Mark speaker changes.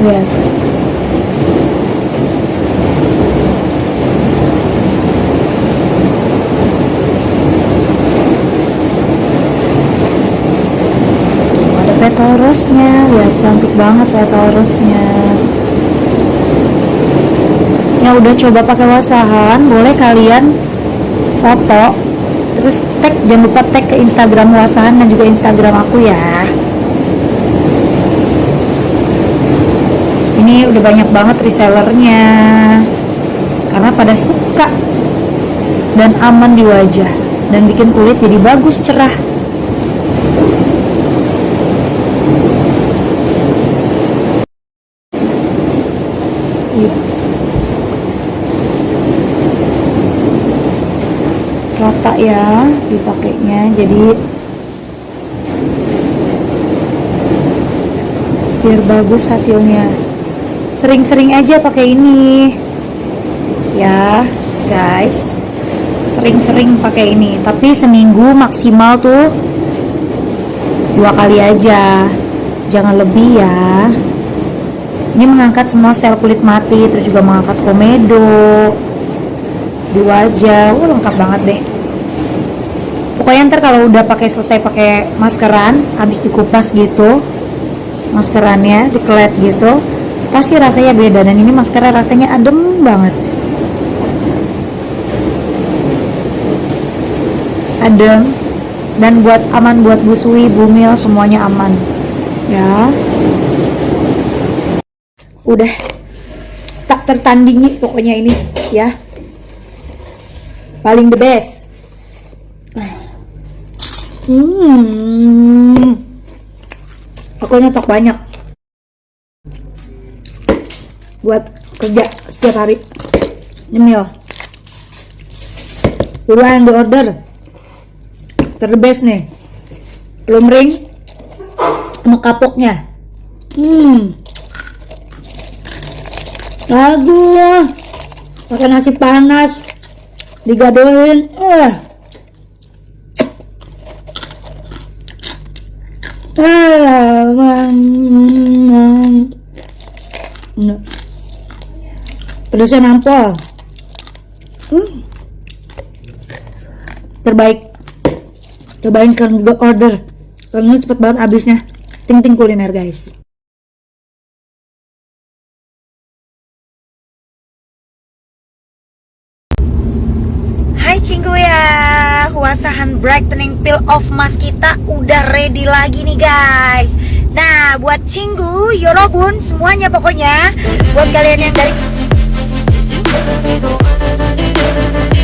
Speaker 1: lihat ada petorosnya lihat cantik banget petorosnya yang udah coba pakai wasahan boleh kalian foto terus tag jangan lupa tag ke Instagram wasahan dan juga Instagram aku ya ini udah banyak banget resellernya. Karena pada suka dan aman di wajah dan bikin kulit jadi bagus cerah. Rata ya dipakainya jadi biar bagus hasilnya sering-sering aja pakai ini. Ya guys. Sering-sering pakai ini. Tapi seminggu maksimal tuh dua kali aja. Jangan lebih ya. Ini mengangkat semua sel kulit mati terus juga mengangkat komedo. Di wajah wah lengkap banget deh. Pokoknya ntar kalau udah pakai selesai pakai maskeran habis dikupas gitu maskerannya dikelet gitu pasti rasanya beda dan ini maskeran rasanya adem banget. Adem dan buat aman buat busui bumil semuanya aman. Ya. Udah. Tak tertandingi pokoknya ini ya. Paling the best. Hmm. Aku nyetok banyak buat kerja setiap hari. Nyemil. Buruan di order. Ter best nih. Lumring sama kapoknya. Hmm. Bagus. Pakai nasi panas. Digadoin eh pedasnya nampol. Hmm. terbaik. Cobain sekarang juga order. Karena cepet banget habisnya. Ting ting kuliner guys. Hai Cinggu ya Wasahan brightening peel off mask kita udah ready lagi nih guys. Nah buat Cinggu, Yorobun semuanya pokoknya. Buat kalian yang dari Do do do do do do do do